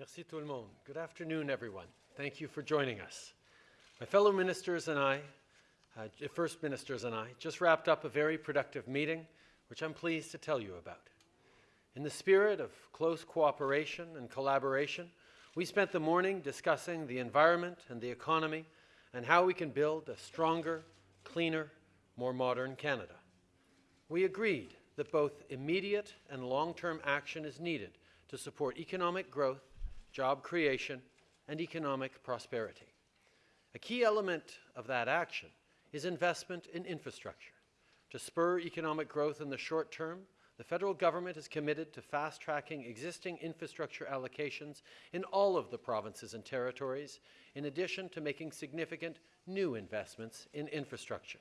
Merci tout le monde. Good afternoon, everyone. Thank you for joining us. My fellow ministers and I, uh, First Ministers and I, just wrapped up a very productive meeting, which I'm pleased to tell you about. In the spirit of close cooperation and collaboration, we spent the morning discussing the environment and the economy and how we can build a stronger, cleaner, more modern Canada. We agreed that both immediate and long-term action is needed to support economic growth job creation, and economic prosperity. A key element of that action is investment in infrastructure. To spur economic growth in the short term, the federal government is committed to fast-tracking existing infrastructure allocations in all of the provinces and territories, in addition to making significant new investments in infrastructure.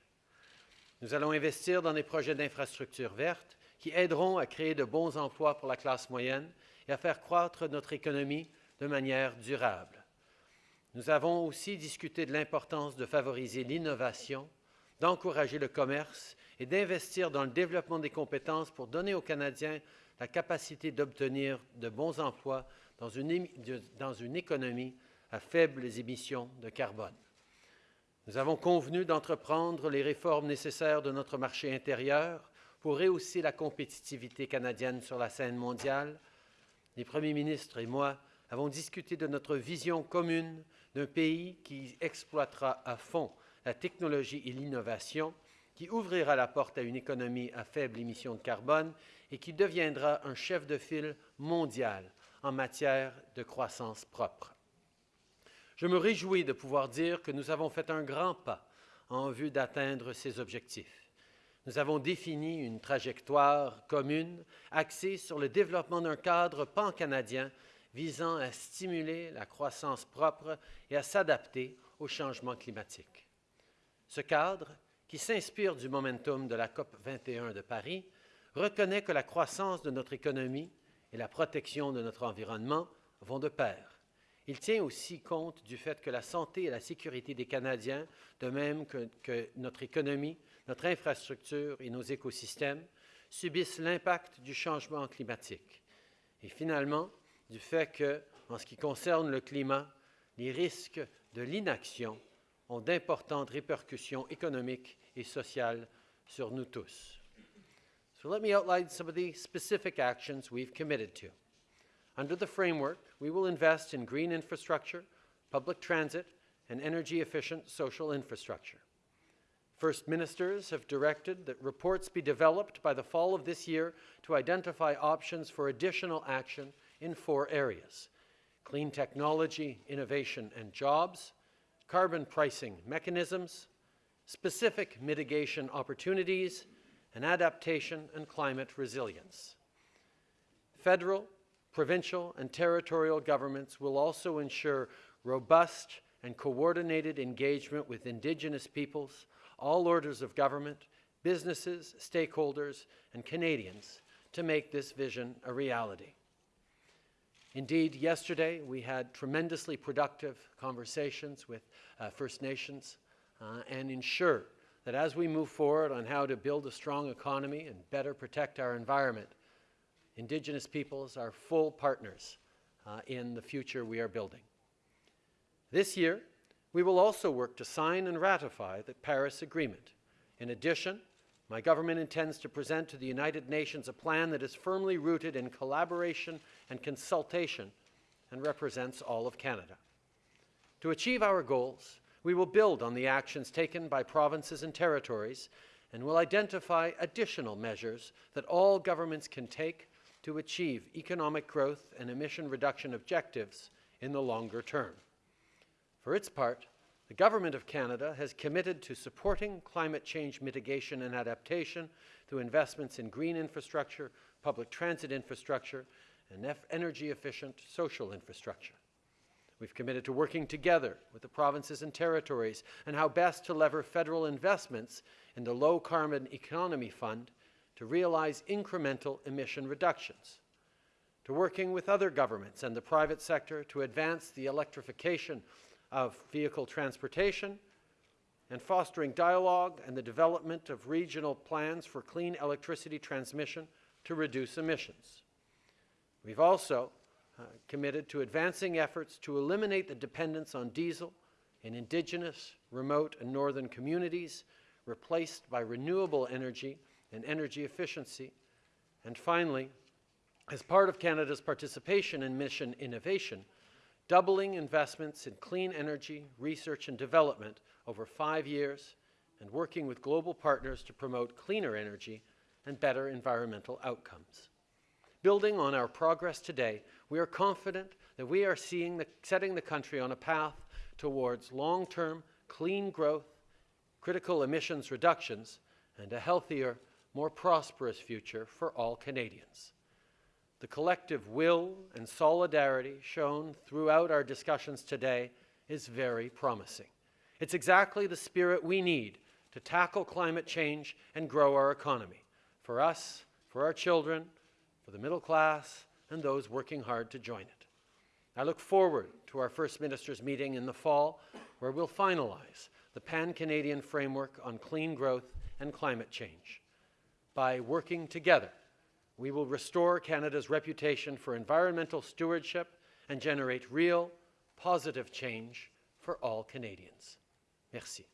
Nous allons investir dans des projets d'infrastructures vertes qui aideront à créer de bons emplois pour la classe moyenne et à faire croître notre économie de manière durable. Nous avons aussi discuté de l'importance de favoriser l'innovation, d'encourager le commerce et d'investir dans le développement des compétences pour donner aux Canadiens la capacité d'obtenir de bons emplois dans une, économie à faibles émissions de carbone. Nous avons convenu d'entreprendre les réformes nécessaires de notre marché intérieur pour rehausser la compétitivité canadienne sur la scène mondiale. Les premiers ministres et moi avons discuté de notre vision commune d'un pays qui exploitera à fond la technologie et l'innovation, qui ouvrira la porte à une économie à faible émission de carbone et qui deviendra un chef de file mondial en matière de croissance propre. Je me réjouis de pouvoir dire que nous avons fait un grand pas en vue d'atteindre ces objectifs. Nous avons défini une trajectoire commune axée sur le développement d'un cadre pan-canadien visant à stimuler la croissance propre et à s'adapter au changement climatique. Ce cadre, qui s'inspire du momentum de la COP 21 de Paris, reconnaît que la croissance de notre économie et la protection de notre environnement vont de pair. Il tient aussi compte du fait que la santé et la sécurité des Canadiens, de même que, que notre économie, notre infrastructure et nos écosystèmes, subissent l'impact du changement climatique. Et finalement, du fait que, en ce qui concerne le climat, les risques de l'inaction ont d'importantes répercussions économiques et sociales sur nous tous. So let me outline some of the specific actions we've committed to. Under the framework, we will invest in green infrastructure, public transit, and energy-efficient social infrastructure. First Ministers have directed that reports be developed by the fall of this year to identify options for additional action in four areas clean technology, innovation, and jobs, carbon pricing mechanisms, specific mitigation opportunities, and adaptation and climate resilience. Federal, provincial, and territorial governments will also ensure robust and coordinated engagement with Indigenous peoples, all orders of government, businesses, stakeholders, and Canadians to make this vision a reality. Indeed, yesterday we had tremendously productive conversations with uh, First Nations uh, and ensure that as we move forward on how to build a strong economy and better protect our environment, Indigenous peoples are full partners uh, in the future we are building. This year, we will also work to sign and ratify the Paris Agreement. In addition, my government intends to present to the United Nations a plan that is firmly rooted in collaboration and consultation and represents all of Canada. To achieve our goals, we will build on the actions taken by provinces and territories and will identify additional measures that all governments can take to achieve economic growth and emission reduction objectives in the longer term. For its part, the Government of Canada has committed to supporting climate change mitigation and adaptation through investments in green infrastructure, public transit infrastructure, and energy-efficient social infrastructure. We've committed to working together with the provinces and territories and how best to lever federal investments in the Low Carbon Economy Fund to realize incremental emission reductions, to working with other governments and the private sector to advance the electrification of vehicle transportation, and fostering dialogue and the development of regional plans for clean electricity transmission to reduce emissions. We've also uh, committed to advancing efforts to eliminate the dependence on diesel in Indigenous, remote, and northern communities, replaced by renewable energy and energy efficiency. And finally, as part of Canada's participation in mission innovation, doubling investments in clean energy, research and development over five years, and working with global partners to promote cleaner energy and better environmental outcomes. Building on our progress today, we are confident that we are the, setting the country on a path towards long-term clean growth, critical emissions reductions, and a healthier, more prosperous future for all Canadians. The collective will and solidarity shown throughout our discussions today is very promising. It's exactly the spirit we need to tackle climate change and grow our economy for us, for our children, for the middle class, and those working hard to join it. I look forward to our First Ministers' meeting in the fall, where we'll finalize the Pan-Canadian Framework on Clean Growth and Climate Change. By working together, we will restore Canada's reputation for environmental stewardship and generate real, positive change for all Canadians. Merci.